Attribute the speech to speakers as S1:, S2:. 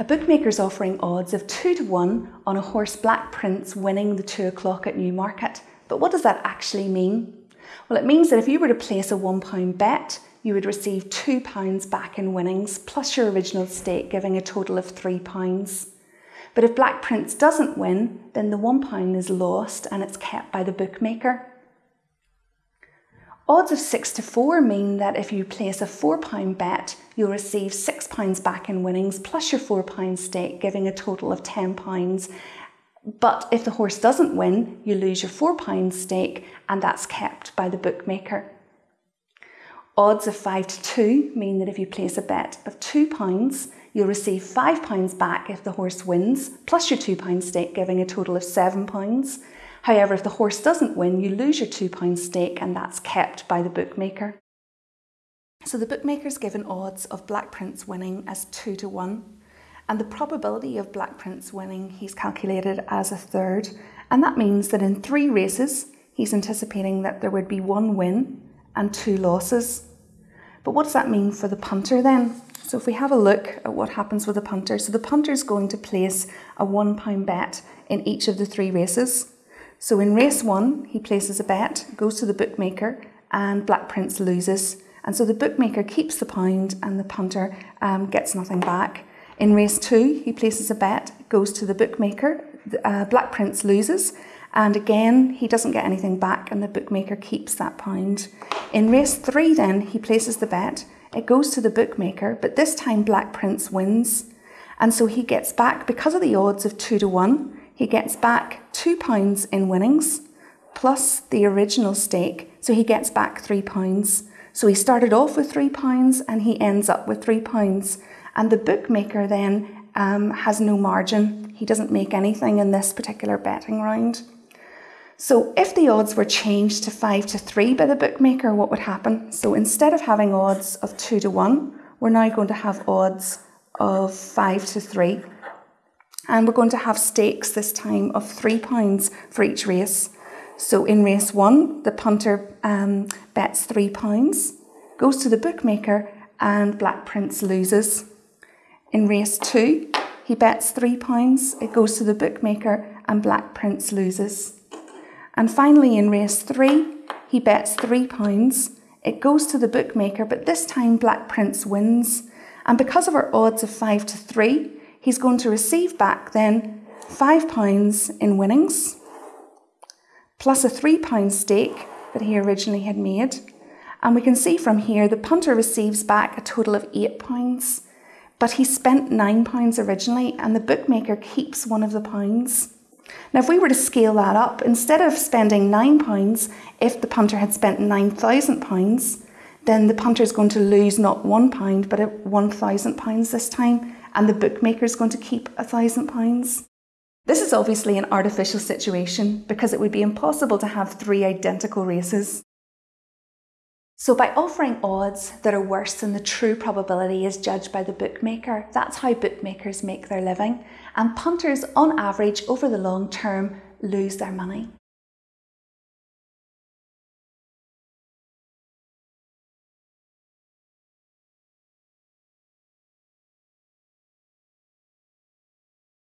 S1: A bookmaker's offering odds of 2 to 1 on a horse Black Prince winning the 2 o'clock at Newmarket. But what does that actually mean? Well, it means that if you were to place a £1 bet, you would receive £2 back in winnings plus your original stake, giving a total of £3. But if Black Prince doesn't win, then the £1 is lost and it's kept by the bookmaker. Odds of 6 to 4 mean that if you place a £4 bet, you'll receive £6 back in winnings plus your £4 stake, giving a total of £10. But if the horse doesn't win, you lose your £4 stake and that's kept by the bookmaker. Odds of 5 to 2 mean that if you place a bet of £2, you'll receive £5 back if the horse wins, plus your £2 stake, giving a total of £7. However, if the horse doesn't win, you lose your £2 stake and that's kept by the bookmaker. So the bookmaker's given odds of Black Prince winning as 2 to 1 and the probability of Black Prince winning he's calculated as a third and that means that in three races he's anticipating that there would be one win and two losses. But what does that mean for the punter then? So if we have a look at what happens with the punter, so the punter is going to place a £1 bet in each of the three races. So in race one, he places a bet, goes to the bookmaker, and Black Prince loses. And so the bookmaker keeps the pound and the punter um, gets nothing back. In race two, he places a bet, goes to the bookmaker, uh, Black Prince loses, and again, he doesn't get anything back, and the bookmaker keeps that pound. In race three, then, he places the bet, it goes to the bookmaker, but this time Black Prince wins. And so he gets back, because of the odds of two to one, he gets back £2 in winnings plus the original stake, so he gets back £3. So he started off with £3 and he ends up with £3. And the bookmaker then um, has no margin. He doesn't make anything in this particular betting round. So if the odds were changed to 5 to 3 by the bookmaker, what would happen? So instead of having odds of 2 to 1, we're now going to have odds of 5 to 3 and we're going to have stakes this time of £3 for each race. So in race one, the punter um, bets £3, goes to the bookmaker, and Black Prince loses. In race two, he bets £3, it goes to the bookmaker, and Black Prince loses. And finally, in race three, he bets £3, it goes to the bookmaker, but this time Black Prince wins. And because of our odds of 5 to 3, he's going to receive back then £5 in winnings, plus a £3 stake that he originally had made. And we can see from here the punter receives back a total of £8, but he spent £9 originally, and the bookmaker keeps one of the pounds. Now, if we were to scale that up, instead of spending £9, if the punter had spent £9,000, then the punter is going to lose not £1, but £1,000 this time and the bookmaker is going to keep a thousand pounds. This is obviously an artificial situation because it would be impossible to have three identical races. So, by offering odds that are worse than the true probability as judged by the bookmaker, that's how bookmakers make their living, and punters on average over the long term lose their money.